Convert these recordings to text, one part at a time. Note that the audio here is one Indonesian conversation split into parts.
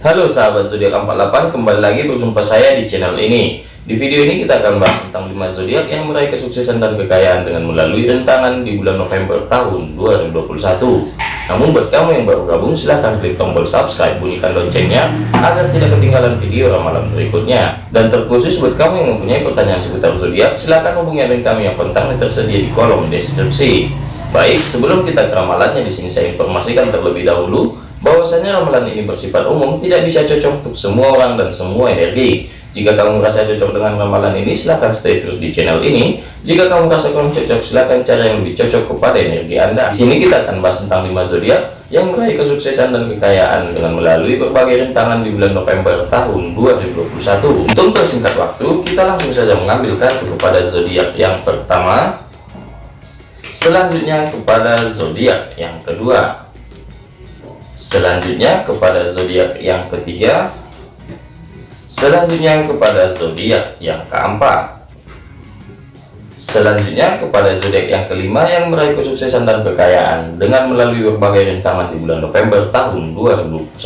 Halo sahabat zodiak 48 kembali lagi berjumpa saya di channel ini. Di video ini kita akan bahas tentang 5 zodiak yang meraih kesuksesan dan kekayaan dengan melalui rentangan di bulan November tahun 2021 namun buat kamu yang baru gabung silahkan klik tombol subscribe bunyikan loncengnya agar tidak ketinggalan video ramalan berikutnya. Dan terkhusus buat kamu yang mempunyai pertanyaan seputar zodiak silahkan hubungi link kami yang kontaknya tersedia di kolom deskripsi. Baik sebelum kita ke ramalannya di sini saya informasikan terlebih dahulu bahwasanya ramalan ini bersifat umum tidak bisa cocok untuk semua orang dan semua energi. Jika kamu merasa cocok dengan ramalan ini silahkan stay terus di channel ini. Jika kamu merasa kurang cocok silahkan cari yang lebih cocok kepada energi anda. Di sini kita akan bahas tentang 5 zodiak yang meraih kesuksesan dan kekayaan dengan melalui berbagai rintangan di bulan November tahun 2021 untuk persingkat waktu kita langsung saja mengambil kartu kepada zodiak yang pertama. Selanjutnya kepada zodiak yang kedua selanjutnya kepada zodiak yang ketiga. Selanjutnya kepada zodiak yang keempat. Selanjutnya kepada zodiak yang kelima yang meraih kesuksesan dan kekayaan dengan melalui berbagai rintangan di bulan November tahun 2021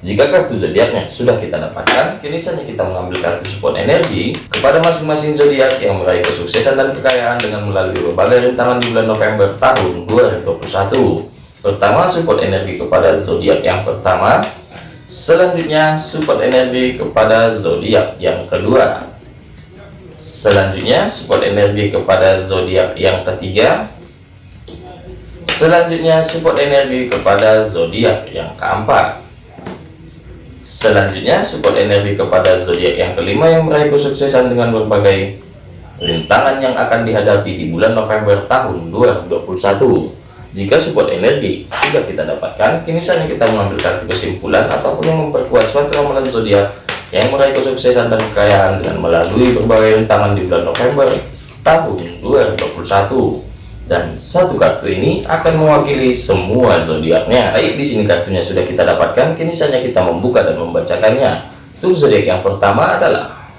jika kartu zodiaknya sudah kita dapatkan kini saja kita mengambil kartu support energi kepada masing-masing zodiak yang meraih kesuksesan dan kekayaan dengan melalui berbagai rintangan di bulan November tahun 2021 pertama support energi kepada zodiak. Yang pertama selanjutnya support energi kepada zodiak. Yang kedua selanjutnya support energi kepada zodiak. Yang ketiga selanjutnya support energi kepada zodiak. Yang keempat selanjutnya support energi kepada zodiak. Yang kelima yang meraih kesuksesan dengan berbagai rintangan yang akan dihadapi di bulan November tahun 2021 jika support energi sudah kita dapatkan, kini saatnya kita mengambil kartu kesimpulan ataupun yang memperkuat suatu ramalan zodiak yang meraih kesuksesan dan kekayaan dengan melalui berbagai rintangan di bulan November tahun 2021 dan satu kartu ini akan mewakili semua zodiaknya. Baik, di sini kartunya sudah kita dapatkan, kini saatnya kita membuka dan membacakannya. Untuk zodiak yang pertama adalah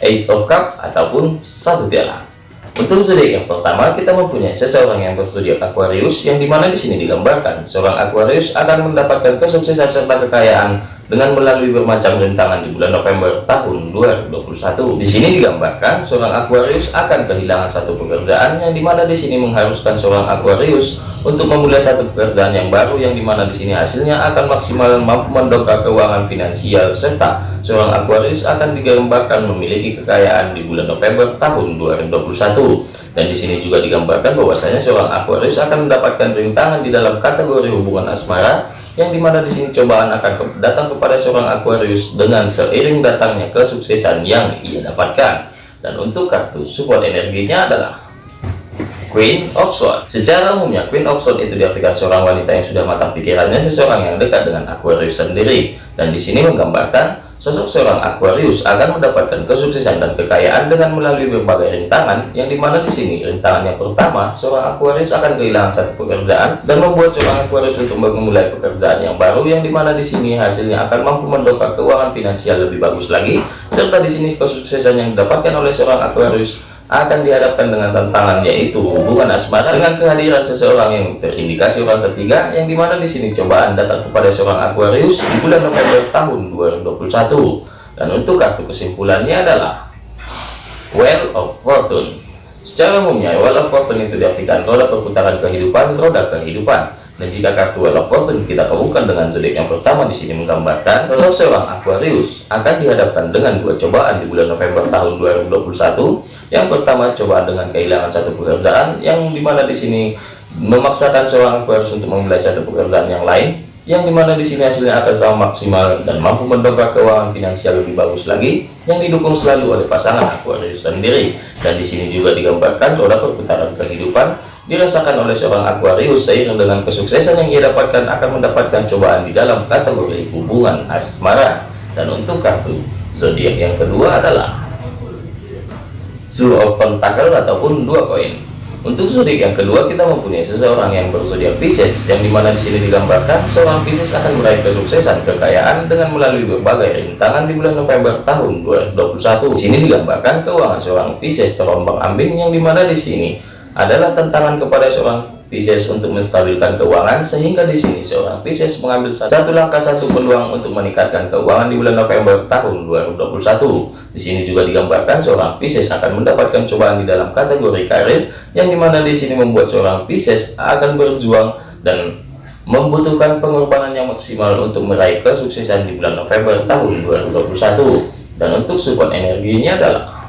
Ace of Cup ataupun satu piala. Untuk zodiak yang pertama, kita mempunyai seseorang yang berzodiak Aquarius, yang di mana di sini digambarkan seorang Aquarius akan mendapatkan kesuksesan serta kekayaan dengan melalui bermacam rintangan di bulan November tahun 2021. Di sini digambarkan seorang Aquarius akan kehilangan satu pekerjaan, yang di mana di sini mengharuskan seorang Aquarius untuk memulai satu pekerjaan yang baru, yang di mana di sini hasilnya akan maksimal mampu mendongkrak keuangan finansial serta seorang Aquarius akan digambarkan memiliki kekayaan di bulan November tahun 2021 dan di sini juga digambarkan bahwasanya seorang Aquarius akan mendapatkan rintangan di dalam kategori hubungan asmara yang di mana di sini cobaan akan datang kepada seorang Aquarius dengan seiring datangnya kesuksesan yang ia dapatkan dan untuk kartu support energinya adalah Queen of Swords. Secara umumnya Queen of Swords itu diartikan seorang wanita yang sudah matang pikirannya, seseorang yang dekat dengan Aquarius sendiri. Dan di sini menggambarkan sosok seorang Aquarius akan mendapatkan kesuksesan dan kekayaan dengan melalui berbagai rintangan, yang di mana di sini rintangan yang pertama, seorang Aquarius akan kehilangan satu pekerjaan dan membuat seorang Aquarius untuk memulai pekerjaan yang baru, yang di mana di sini hasilnya akan mampu mendongkrak keuangan finansial lebih bagus lagi, serta di sini kesuksesan yang didapatkan oleh seorang Aquarius akan dihadapkan dengan tantangan yaitu hubungan asmara dengan kehadiran seseorang yang terindikasi orang ketiga yang di mana di sini cobaan datang kepada seorang Aquarius di bulan November tahun 2021 dan untuk kartu kesimpulannya adalah Well of Fortune. Secara umumnya Well of Fortune itu diartikan roda perputaran kehidupan roda kehidupan dan jika kartu of Fortune kita gabungkan dengan zodiak yang pertama di sini menggambarkan sosok seorang Aquarius akan dihadapkan dengan dua cobaan di bulan November tahun 2021. Yang pertama cobaan dengan kehilangan satu pekerjaan yang di mana di sini memaksakan seorang Aquarius untuk memulai satu pekerjaan yang lain yang di mana di sini hasilnya akan sama maksimal dan mampu mendongkrak keuangan finansial lebih bagus lagi yang didukung selalu oleh pasangan Aquarius sendiri dan di sini juga digambarkan roda perputaran kehidupan dirasakan oleh seorang Aquarius seiring dengan kesuksesan yang ia dapatkan akan mendapatkan cobaan di dalam kategori hubungan asmara. Dan untuk kartu zodiak yang kedua adalah Two of Pentacle ataupun dua koin. Untuk zodiak yang kedua kita mempunyai seseorang yang berzodiak Pisces yang di mana di sini digambarkan seorang Pisces akan meraih kesuksesan kekayaan dengan melalui berbagai rintangan di bulan November tahun 2021 di sini digambarkan keuangan seorang Pisces terombang ambing yang di mana di sini adalah tantangan kepada seorang Pisces untuk menstabilkan keuangan sehingga di sini seorang Pisces mengambil satu langkah satu peluang untuk meningkatkan keuangan di bulan November tahun 2021. Di sini juga digambarkan seorang Pisces akan mendapatkan cobaan di dalam kategori karir yang di mana di sini membuat seorang Pisces akan berjuang dan membutuhkan pengorbanan yang maksimal untuk meraih kesuksesan di bulan November tahun 2021. Dan untuk support energinya adalah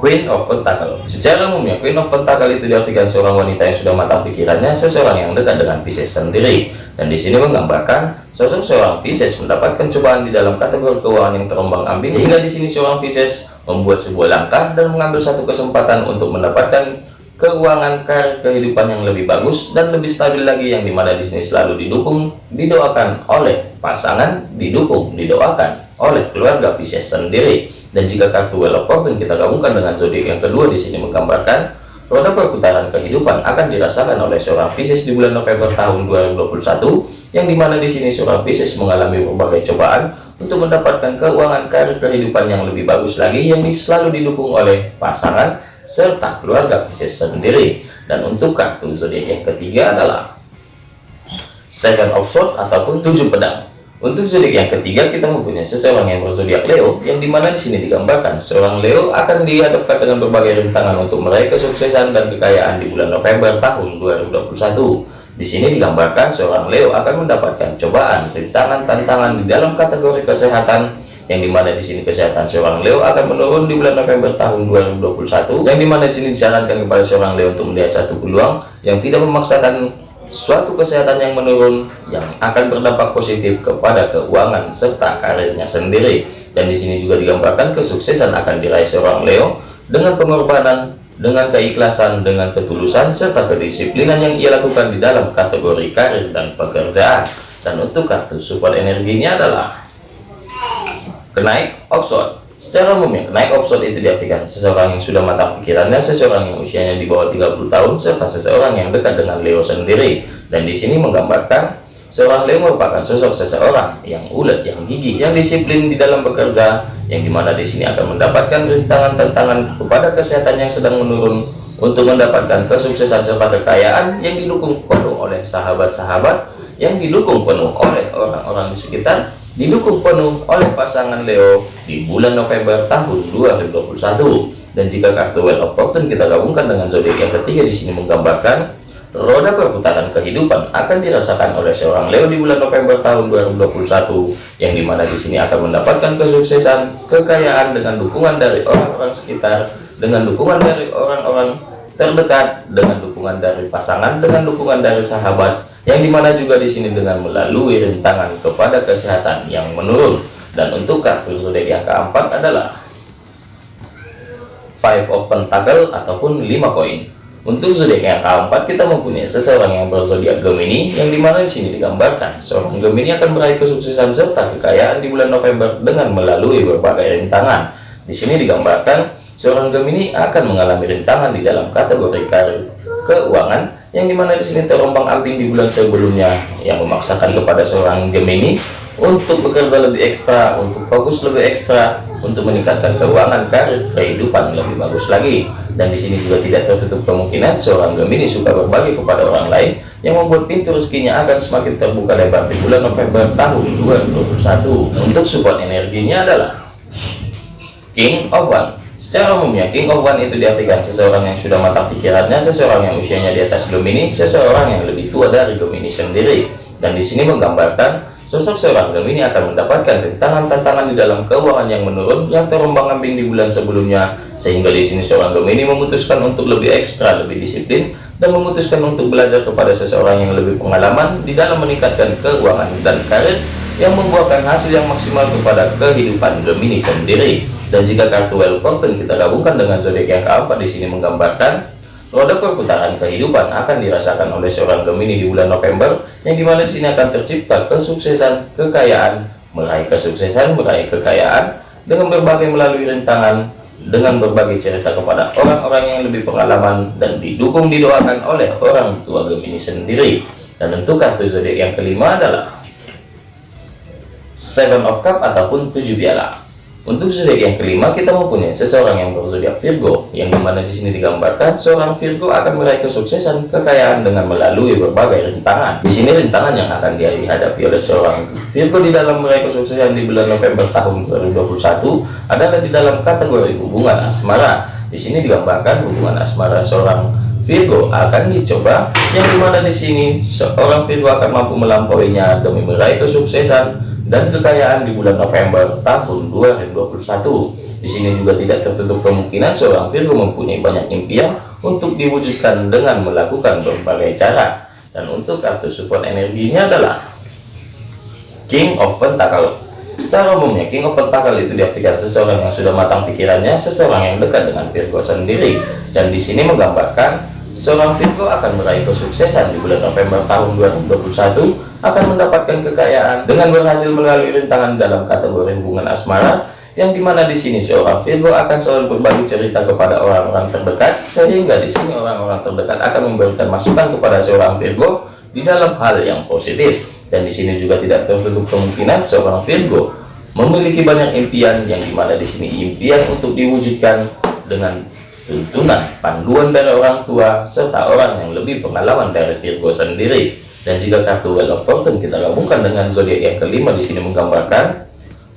Queen of Pentacle. Secara umumnya, Queen of Pentacle itu diartikan seorang wanita yang sudah matang pikirannya, seseorang yang dekat dengan Pisces sendiri. Dan di sini menggambarkan sosok seorang Pisces mendapatkan cobaan di dalam kategori keuangan yang terombang-ambing. Hingga di sini seorang Pisces membuat sebuah langkah dan mengambil satu kesempatan untuk mendapatkan keuangan karir kehidupan yang lebih bagus dan lebih stabil lagi yang di mana di sini selalu didukung didoakan oleh pasangan didukung didoakan oleh keluarga Pisces sendiri dan jika kartu Wheel of kita gabungkan dengan zodiak yang kedua di sini menggambarkan roda perputaran kehidupan akan dirasakan oleh seorang Pisces di bulan November tahun 2021 yang di mana di sini seorang Pisces mengalami berbagai cobaan untuk mendapatkan keuangan karir kehidupan yang lebih bagus lagi yang selalu didukung oleh pasangan serta keluarga Pisces sendiri. Dan untuk kartu zodiak yang ketiga adalah Seven of Swords ataupun tujuh pedang untuk zodiak yang ketiga kita mempunyai seseorang yang berzodiak Leo, yang di mana di sini digambarkan seorang Leo akan dihadapkan dengan berbagai rintangan untuk meraih kesuksesan dan kekayaan di bulan November tahun 2021. Di sini digambarkan seorang Leo akan mendapatkan cobaan, rintangan, tantangan di dalam kategori kesehatan, yang di mana di sini kesehatan seorang Leo akan menurun di bulan November tahun 2021, yang di mana di sini disarankan kepada seorang Leo untuk melihat satu peluang yang tidak memaksakan suatu kesehatan yang menurun yang akan berdampak positif kepada keuangan serta karirnya sendiri. Dan di sini juga digambarkan kesuksesan akan diraih seorang Leo dengan pengorbanan dengan keikhlasan dengan ketulusan serta kedisiplinan yang ia lakukan di dalam kategori karir dan pekerjaan. Dan untuk kartu support energinya adalah kenaik option Secara umumnya, naik option itu diartikan seseorang yang sudah matang pikirannya, seseorang yang usianya di bawah 30 tahun, serta seseorang yang dekat dengan Leo sendiri. Dan di sini menggambarkan seorang Leo merupakan sosok seseorang yang ulet, yang gigih, yang disiplin di dalam bekerja, yang di mana di sini akan mendapatkan rintangan-tantangan kepada kesehatan yang sedang menurun untuk mendapatkan kesuksesan serta kekayaan yang didukung penuh oleh sahabat-sahabat, yang didukung penuh oleh orang-orang di sekitar, didukung penuh oleh pasangan Leo di bulan November tahun 2021 dan jika kartu Wheel of Fortune kita gabungkan dengan zodiak yang ketiga di sini menggambarkan roda perputaran kehidupan akan dirasakan oleh seorang Leo di bulan November tahun 2021 yang di mana di sini akan mendapatkan kesuksesan kekayaan dengan dukungan dari orang-orang sekitar dengan dukungan dari orang-orang terdekat dengan dukungan dari pasangan dengan dukungan dari sahabat yang di mana juga di sini dengan melalui rintangan kepada kesehatan yang menurun. Dan untuk kartu zodiak yang keempat adalah five of pentacle ataupun lima koin. Untuk zodiak yang keempat kita mempunyai seseorang yang berzodiak Gemini yang di mana di sini digambarkan seorang Gemini akan meraih kesuksesan serta kekayaan di bulan November dengan melalui berbagai rintangan. Di sini digambarkan seorang Gemini akan mengalami rintangan di dalam kategori karir keuangan yang di mana di sini terombang ambing di bulan sebelumnya yang memaksakan kepada seorang Gemini untuk bekerja lebih ekstra, untuk fokus lebih ekstra, untuk meningkatkan keuangan karir kehidupan lebih bagus lagi. Dan di sini juga tidak tertutup kemungkinan seorang Gemini suka berbagi kepada orang lain yang membuat pintu rezekinya akan semakin terbuka lebar di bulan November tahun 2021. Untuk support energinya adalah King of One Secara umumnya, King of One itu diartikan seseorang yang sudah matang pikirannya, seseorang yang usianya di atas Gemini, seseorang yang lebih tua dari Gemini sendiri. Dan di sini menggambarkan sosok seorang Gemini akan mendapatkan rintangan tantangan di dalam keuangan yang menurun yang terombang-ambing di bulan sebelumnya, sehingga di sini seorang Gemini memutuskan untuk lebih ekstra, lebih disiplin, dan memutuskan untuk belajar kepada seseorang yang lebih pengalaman di dalam meningkatkan keuangan dan karir yang membuahkan hasil yang maksimal kepada kehidupan Gemini sendiri. Dan jika kartu Well Fortune kita gabungkan dengan zodiak yang keempat di sini menggambarkan roda perputaran kehidupan akan dirasakan oleh seorang Gemini di bulan November yang di mana di sini akan tercipta kesuksesan, kekayaan, meraih kesuksesan, meraih kekayaan dengan berbagai melalui rintangan dengan berbagai cerita kepada orang-orang yang lebih pengalaman dan didukung didoakan oleh orang tua Gemini sendiri. Dan untuk kartu zodiak yang kelima adalah Seven of Cup ataupun tujuh piala. Untuk zodiak yang kelima kita mempunyai seseorang yang berzodiak Virgo, yang di mana di sini digambarkan seorang Virgo akan meraih kesuksesan kekayaan dengan melalui berbagai rintangan. Di sini rintangan yang akan dihadapi oleh seorang Virgo di dalam meraih kesuksesan di bulan November tahun 2021 adalah di dalam kategori hubungan asmara. Di sini digambarkan hubungan asmara seorang Virgo akan dicoba, yang di mana di sini seorang Virgo akan mampu melampauinya demi meraih kesuksesan dan kekayaan di bulan November tahun 2021. Di sini juga tidak tertutup kemungkinan seorang Virgo mempunyai banyak impian untuk diwujudkan dengan melakukan berbagai cara. Dan untuk kartu support energinya adalah King of Pentacle. Secara umumnya, King of Pentacle itu diartikan seseorang yang sudah matang pikirannya, seseorang yang dekat dengan Virgo sendiri. Dan di sini menggambarkan seorang Virgo akan meraih kesuksesan di bulan November tahun 2021 akan mendapatkan kekayaan dengan berhasil melalui rintangan dalam kategori hubungan asmara yang di mana di sini seorang Virgo akan selalu berbagi cerita kepada orang-orang terdekat sehingga di sini orang-orang terdekat akan memberikan masukan kepada seorang Virgo di dalam hal yang positif. Dan di sini juga tidak tertutup kemungkinan seorang Virgo memiliki banyak impian yang di mana di sini impian untuk diwujudkan dengan tuntunan panduan dari orang tua serta orang yang lebih pengalaman dari Virgo sendiri dan jika kartu Wheel of Fortune kita gabungkan dengan zodiak yang kelima di sini menggambarkan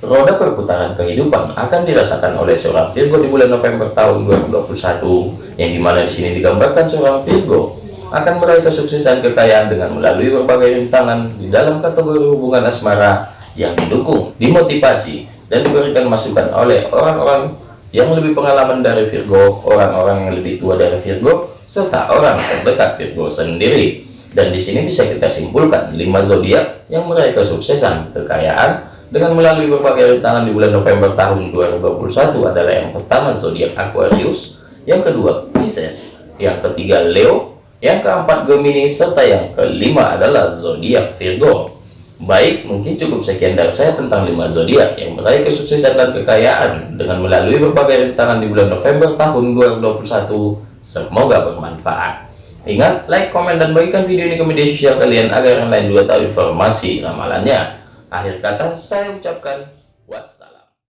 roda perputaran kehidupan akan dirasakan oleh seorang Virgo di bulan November tahun 2021 yang di mana di sini digambarkan seorang Virgo akan meraih kesuksesan kekayaan dengan melalui berbagai rintangan di dalam kategori hubungan asmara yang didukung, dimotivasi, dan diberikan masukan oleh orang-orang yang lebih pengalaman dari Virgo, orang-orang yang lebih tua dari Virgo, serta orang terdekat Virgo sendiri. Dan di sini bisa kita simpulkan lima zodiak yang meraih kesuksesan kekayaan dengan melalui berbagai rintangan di bulan November tahun 2021 adalah yang pertama zodiak Aquarius, yang kedua Pisces, yang ketiga Leo, yang keempat Gemini, serta yang kelima adalah zodiak Virgo. Baik, mungkin cukup sekian dari saya tentang lima zodiak yang meraih kesuksesan dan kekayaan dengan melalui berbagai rintangan di bulan November tahun 2021. Semoga bermanfaat. Ingat, like, komen, dan bagikan video ini ke media sosial kalian agar yang lain juga tahu informasi ramalannya. Akhir kata, saya ucapkan.